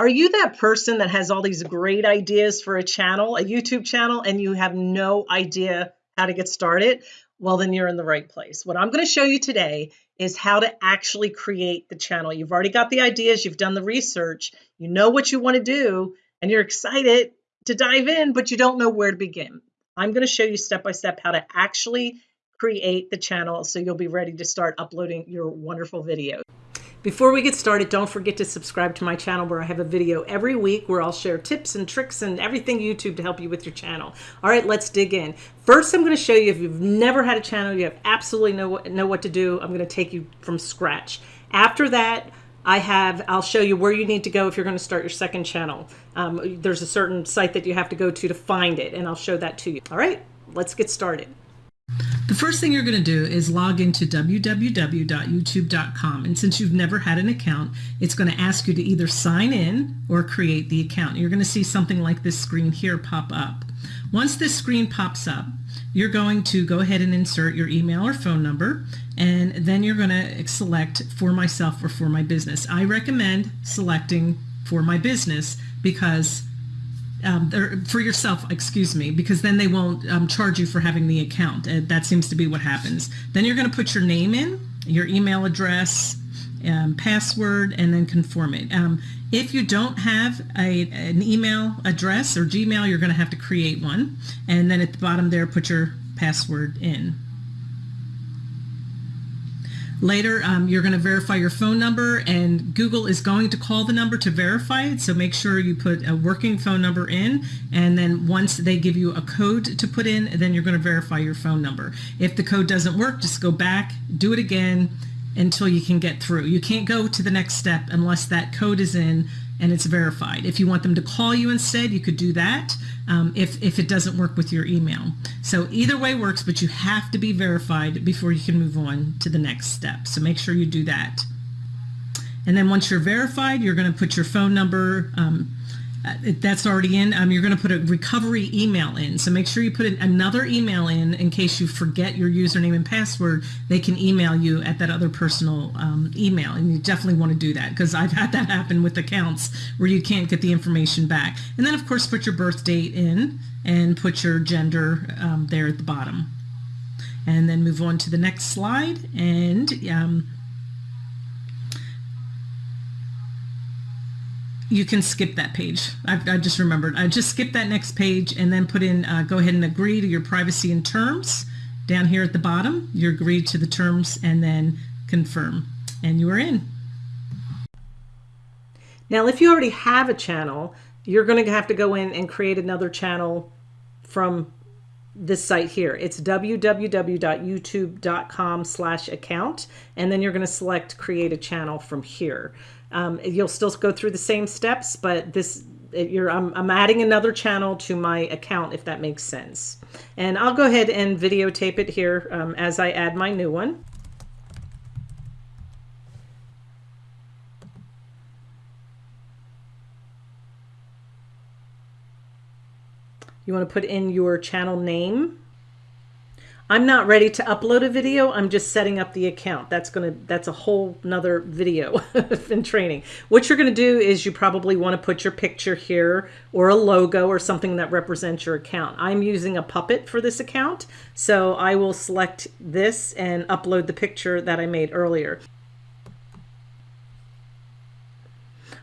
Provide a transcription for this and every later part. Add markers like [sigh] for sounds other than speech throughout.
Are you that person that has all these great ideas for a channel, a YouTube channel, and you have no idea how to get started? Well, then you're in the right place. What I'm going to show you today is how to actually create the channel. You've already got the ideas, you've done the research, you know what you want to do, and you're excited to dive in, but you don't know where to begin. I'm going to show you step by step how to actually create the channel so you'll be ready to start uploading your wonderful videos. Before we get started, don't forget to subscribe to my channel where I have a video every week where I'll share tips and tricks and everything YouTube to help you with your channel. All right, let's dig in. First, I'm going to show you if you've never had a channel, you have absolutely no know what to do. I'm going to take you from scratch. After that, I have, I'll show you where you need to go if you're going to start your second channel. Um, there's a certain site that you have to go to to find it, and I'll show that to you. All right, let's get started. The first thing you're going to do is log into www.youtube.com. And since you've never had an account, it's going to ask you to either sign in or create the account. You're going to see something like this screen here pop up. Once this screen pops up, you're going to go ahead and insert your email or phone number, and then you're going to select for myself or for my business. I recommend selecting for my business because um, or for yourself, excuse me, because then they won't um, charge you for having the account. Uh, that seems to be what happens. Then you're going to put your name in, your email address, um, password, and then confirm it. Um, if you don't have a, an email address or Gmail, you're going to have to create one. And then at the bottom there, put your password in. Later, um, you're going to verify your phone number and Google is going to call the number to verify it. So make sure you put a working phone number in and then once they give you a code to put in, then you're going to verify your phone number. If the code doesn't work, just go back, do it again until you can get through. You can't go to the next step unless that code is in and it's verified. If you want them to call you instead, you could do that um, if, if it doesn't work with your email. So either way works, but you have to be verified before you can move on to the next step. So make sure you do that. And then once you're verified, you're going to put your phone number, um, that's already in. Um, you're going to put a recovery email in. So make sure you put another email in in case you forget your username and password. They can email you at that other personal um, email. And you definitely want to do that because I've had that happen with accounts where you can't get the information back. And then, of course, put your birth date in and put your gender um, there at the bottom. And then move on to the next slide. And you can skip that page. I, I, just remembered. I just skip that next page and then put in, uh, go ahead and agree to your privacy and terms. Down here at the bottom, you agree to the terms and then confirm. And you are in. Now, if you already have a channel, you're going to have to go in and create another channel from this site here. It's www.youtube.com slash account. And then you're going to select create a channel from here. Um, you'll still go through the same steps, but this you're I'm, I'm adding another channel to my account if that makes sense. And I'll go ahead and videotape it here um, as I add my new one. You want to put in your channel name I'm not ready to upload a video. I'm just setting up the account. That's going to, that's a whole nother video [laughs] in training. What you're going to do is you probably want to put your picture here or a logo or something that represents your account. I'm using a puppet for this account. So I will select this and upload the picture that I made earlier.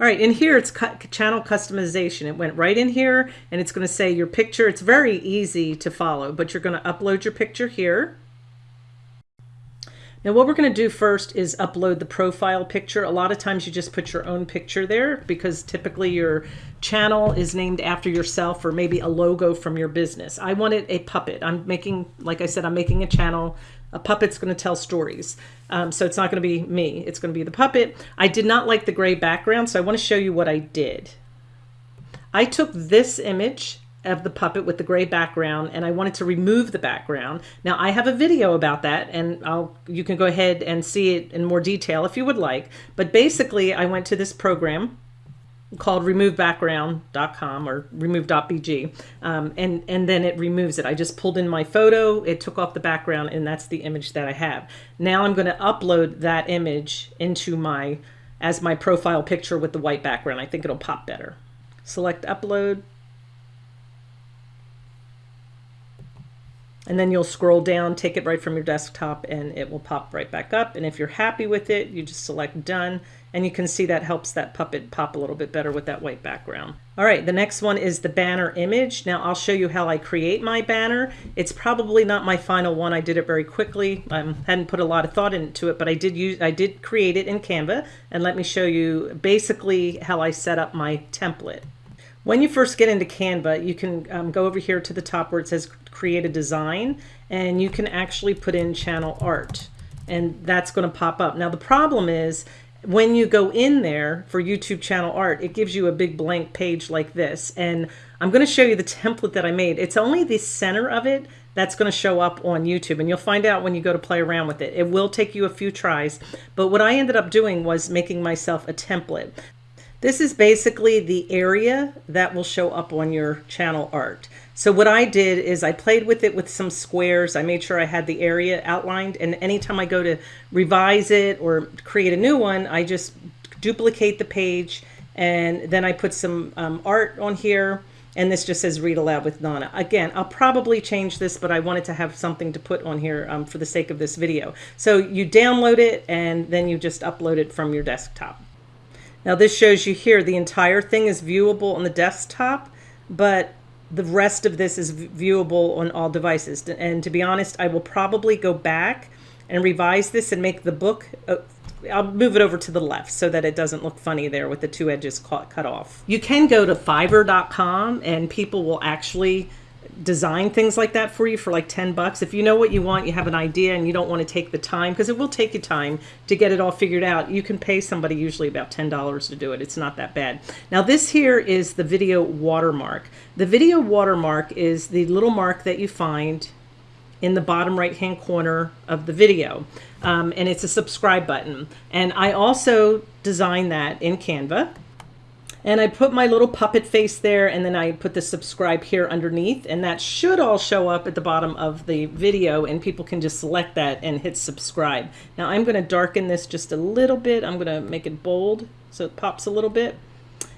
All right, in here it's channel customization. It went right in here and it's going to say your picture. It's very easy to follow, but you're going to upload your picture here. Now what we're going to do first is upload the profile picture. A lot of times you just put your own picture there because typically your channel is named after yourself or maybe a logo from your business. I wanted a puppet. I'm making, like I said, I'm making a channel a puppet's going to tell stories. Um, so it's not going to be me. It's going to be the puppet. I did not like the gray background, so I want to show you what I did. I took this image of the puppet with the gray background and I wanted to remove the background. Now I have a video about that and I'll you can go ahead and see it in more detail if you would like. But basically I went to this program called removebackground.com or remove.bg um, and and then it removes it I just pulled in my photo it took off the background and that's the image that I have now I'm going to upload that image into my as my profile picture with the white background. I think it'll pop better. Select upload. And then you'll scroll down, take it right from your desktop and it will pop right back up. And if you're happy with it, you just select done and you can see that helps that puppet pop a little bit better with that white background. All right, the next one is the banner image. Now I'll show you how I create my banner. It's probably not my final one. I did it very quickly. I hadn't put a lot of thought into it, but I did use I did create it in Canva and let me show you basically how I set up my template. When you first get into Canva, you can um, go over here to the top where it says create a design and you can actually put in channel art and that's going to pop up. Now the problem is when you go in there for YouTube channel art, it gives you a big blank page like this. And I'm going to show you the template that I made. It's only the center of it that's going to show up on YouTube and you'll find out when you go to play around with it. It will take you a few tries, but what I ended up doing was making myself a template. This is basically the area that will show up on your channel art. So what I did is I played with it with some squares. I made sure I had the area outlined and anytime I go to revise it or create a new one, I just duplicate the page and then I put some um, art on here and this just says read aloud with Nana. Again, I'll probably change this, but I wanted to have something to put on here um, for the sake of this video. So you download it and then you just upload it from your desktop. Now this shows you here the entire thing is viewable on the desktop, but the rest of this is viewable on all devices. And to be honest, I will probably go back and revise this and make the book, uh, I'll move it over to the left so that it doesn't look funny there with the two edges cut off. You can go to fiverr.com and people will actually design things like that for you for like 10 bucks. If you know what you want, you have an idea and you don't want to take the time, because it will take you time to get it all figured out, you can pay somebody usually about $10 to do it. It's not that bad. Now this here is the video watermark. The video watermark is the little mark that you find in the bottom right hand corner of the video. Um, and it's a subscribe button. And I also designed that in Canva. And I put my little puppet face there and then I put the subscribe here underneath and that should all show up at the bottom of the video and people can just select that and hit subscribe. Now I'm going to darken this just a little bit. I'm going to make it bold so it pops a little bit.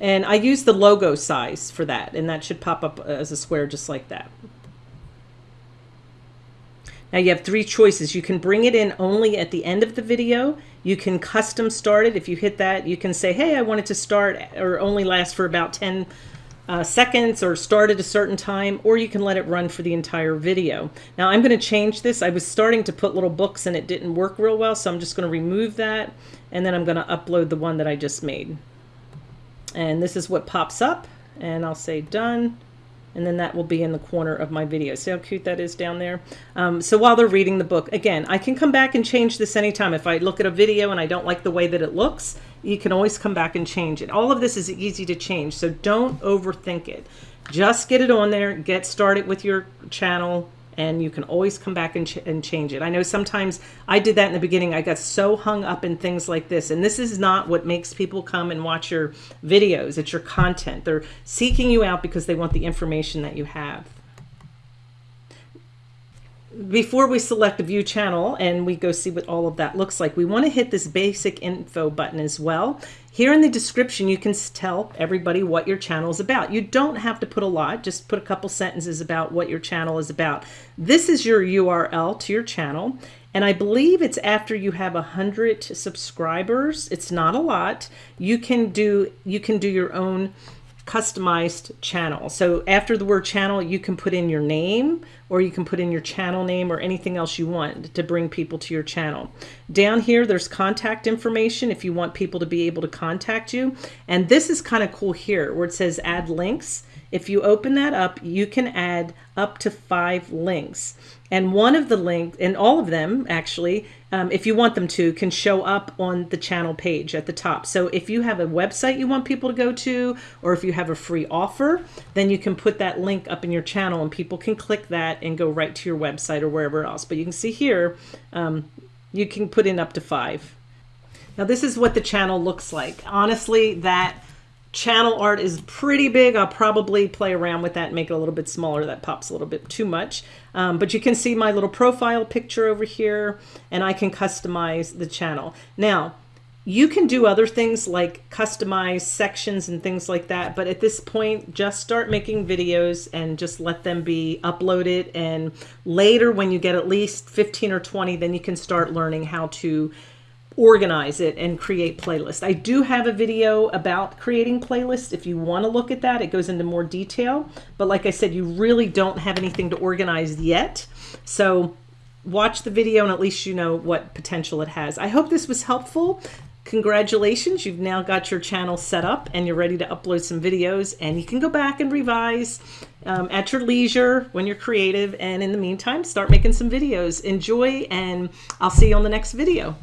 And I use the logo size for that and that should pop up uh, as a square just like that. Now you have three choices. You can bring it in only at the end of the video. You can custom start it. If you hit that, you can say, hey, I want it to start or only last for about 10 uh, seconds or start at a certain time, or you can let it run for the entire video. Now I'm going to change this. I was starting to put little books and it didn't work real well, so I'm just going to remove that and then I'm going to upload the one that I just made. And this is what pops up and I'll say done and then that will be in the corner of my video. See how cute that is down there? Um, so while they're reading the book, again, I can come back and change this anytime. If I look at a video and I don't like the way that it looks, you can always come back and change it. All of this is easy to change, so don't overthink it. Just get it on there, get started with your channel, and you can always come back and, ch and change it. I know sometimes I did that in the beginning. I got so hung up in things like this, and this is not what makes people come and watch your videos. It's your content. They're seeking you out because they want the information that you have before we select view channel and we go see what all of that looks like, we want to hit this basic info button as well. Here in the description, you can tell everybody what your channel is about. You don't have to put a lot, just put a couple sentences about what your channel is about. This is your URL to your channel. And I believe it's after you have a hundred subscribers. It's not a lot. You can do you can do your own customized channel. So after the word channel, you can put in your name or you can put in your channel name or anything else you want to bring people to your channel. Down here, there's contact information if you want people to be able to contact you. And this is kind of cool here where it says add links. If you open that up, you can add up to five links. And one of the links, and all of them actually, um, if you want them to, can show up on the channel page at the top. So if you have a website you want people to go to, or if you have a free offer, then you can put that link up in your channel and people can click that and go right to your website or wherever else. But you can see here, um, you can put in up to five. Now this is what the channel looks like. Honestly, that channel art is pretty big. I'll probably play around with that and make it a little bit smaller. That pops a little bit too much. Um, but you can see my little profile picture over here and I can customize the channel. Now, you can do other things like customize sections and things like that but at this point just start making videos and just let them be uploaded and later when you get at least 15 or 20 then you can start learning how to organize it and create playlists. I do have a video about creating playlists if you want to look at that. It goes into more detail, but like I said, you really don't have anything to organize yet. So watch the video and at least you know what potential it has. I hope this was helpful. Congratulations, you've now got your channel set up and you're ready to upload some videos and you can go back and revise um, at your leisure when you're creative and in the meantime start making some videos. Enjoy and I'll see you on the next video.